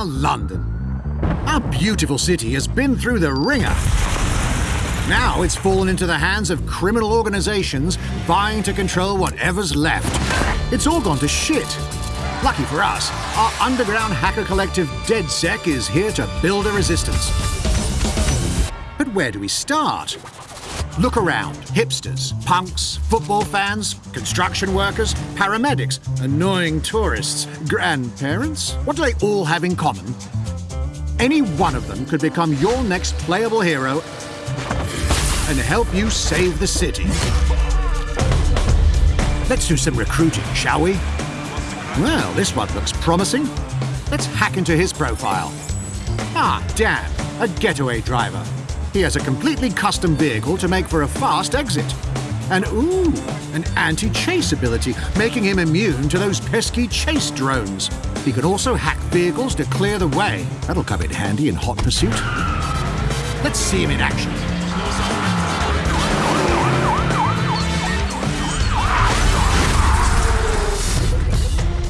Ah, London. Our beautiful city has been through the ringer. Now it's fallen into the hands of criminal organizations vying to control whatever's left. It's all gone to shit. Lucky for us, our underground hacker collective DedSec is here to build a resistance. But where do we start? Look around. Hipsters, punks, football fans, construction workers, paramedics, annoying tourists, grandparents. What do they all have in common? Any one of them could become your next playable hero and help you save the city. Let's do some recruiting, shall we? Well, this one looks promising. Let's hack into his profile. Ah, Dan, a getaway driver. He has a completely custom vehicle to make for a fast exit. And ooh, an anti-chase ability, making him immune to those pesky chase drones. He can also hack vehicles to clear the way. That'll come in handy in hot pursuit. Let's see him in action.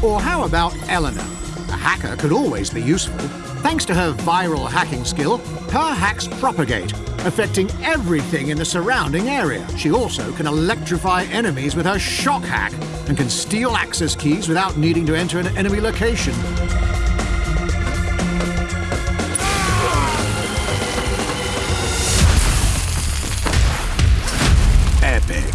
Or how about Eleanor? A hacker could always be useful. Thanks to her viral hacking skill, her hacks propagate, affecting everything in the surrounding area. She also can electrify enemies with her shock hack and can steal access keys without needing to enter an enemy location. Epic.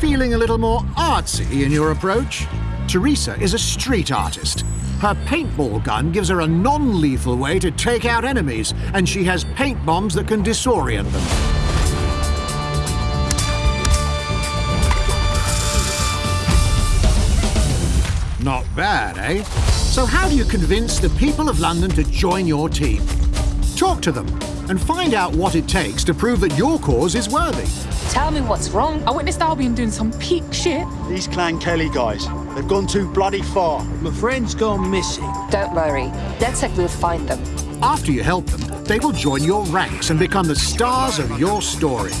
Feeling a little more artsy in your approach? Teresa is a street artist. Her paintball gun gives her a non-lethal way to take out enemies, and she has paint bombs that can disorient them. Not bad, eh? So how do you convince the people of London to join your team? Talk to them and find out what it takes to prove that your cause is worthy. Tell me what's wrong. I witnessed Albion doing some peak shit. These Clan Kelley guys, they've gone too bloody far. My friend's gone missing. Don't worry. DedSec will find them. After you help them, they will join your ranks and become the stars of your story.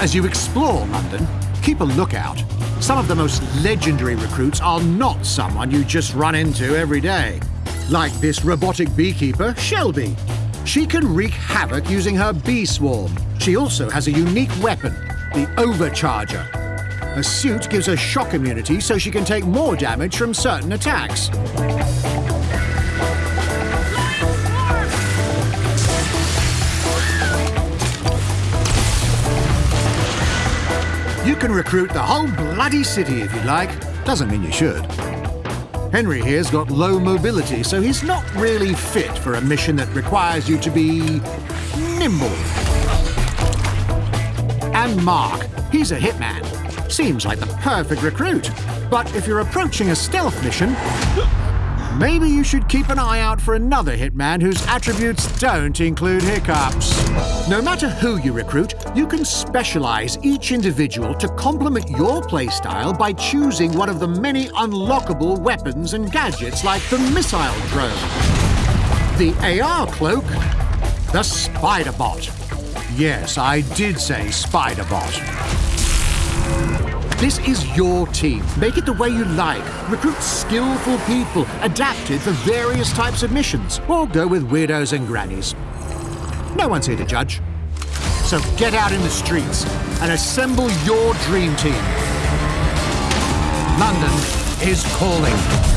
As you explore London, keep a lookout. Some of the most legendary recruits are not someone you just run into every day. Like this robotic beekeeper, Shelby. She can wreak havoc using her bee swarm. She also has a unique weapon, the Overcharger. A suit gives her shock immunity so she can take more damage from certain attacks. You can recruit the whole bloody city if you like. Doesn't mean you should. Henry here's got low mobility, so he's not really fit for a mission that requires you to be nimble. And Mark, he's a hitman. Seems like the perfect recruit. But if you're approaching a stealth mission, maybe you should keep an eye out for another hitman whose attributes don't include hiccups. No matter who you recruit, you can specialize each individual to complement your playstyle by choosing one of the many unlockable weapons and gadgets like the missile drone, the AR cloak, the spider bot. Yes, I did say spider bot. This is your team. Make it the way you like. Recruit skillful people, adapted for various types of missions, or go with weirdos and grannies. No one's here to judge. So get out in the streets and assemble your dream team. London is calling.